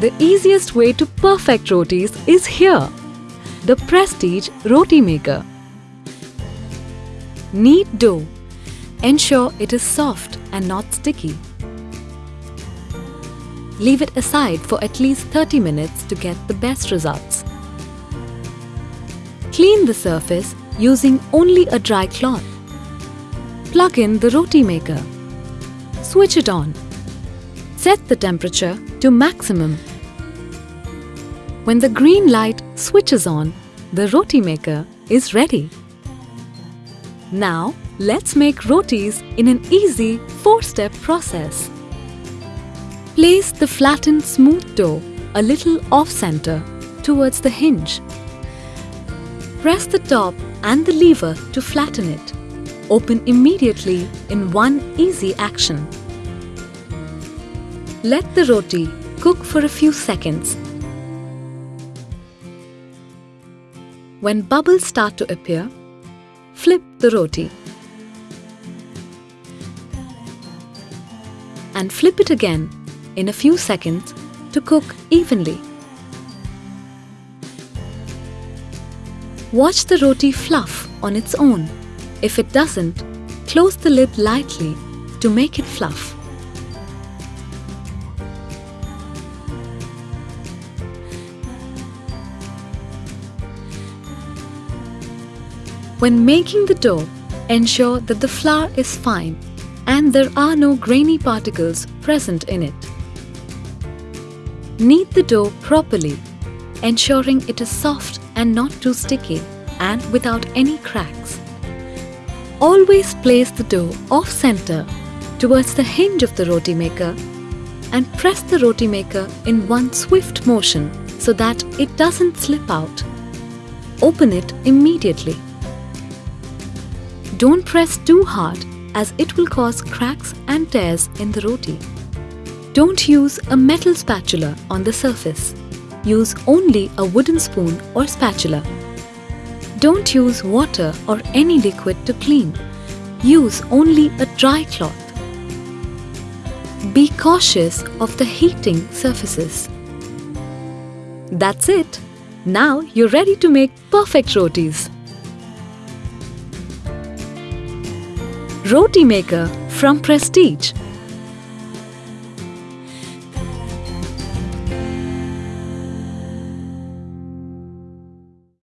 The easiest way to perfect rotis is here. The Prestige Roti Maker. Knead dough. Ensure it is soft and not sticky. Leave it aside for at least 30 minutes to get the best results. Clean the surface using only a dry cloth. Plug in the roti maker. Switch it on. Set the temperature to maximum. When the green light switches on, the roti maker is ready. Now, let's make rotis in an easy 4-step process. Place the flattened smooth dough a little off-center towards the hinge. Press the top and the lever to flatten it. Open immediately in one easy action. Let the roti cook for a few seconds. When bubbles start to appear, flip the roti. And flip it again in a few seconds to cook evenly. Watch the roti fluff on its own. If it doesn't, close the lid lightly to make it fluff. When making the dough, ensure that the flour is fine and there are no grainy particles present in it. Knead the dough properly, ensuring it is soft and not too sticky and without any cracks. Always place the dough off-center towards the hinge of the roti maker and press the roti maker in one swift motion so that it doesn't slip out. Open it immediately. Don't press too hard as it will cause cracks and tears in the roti. Don't use a metal spatula on the surface. Use only a wooden spoon or spatula. Don't use water or any liquid to clean. Use only a dry cloth. Be cautious of the heating surfaces. That's it. Now you're ready to make perfect rotis. Roti Maker from Prestige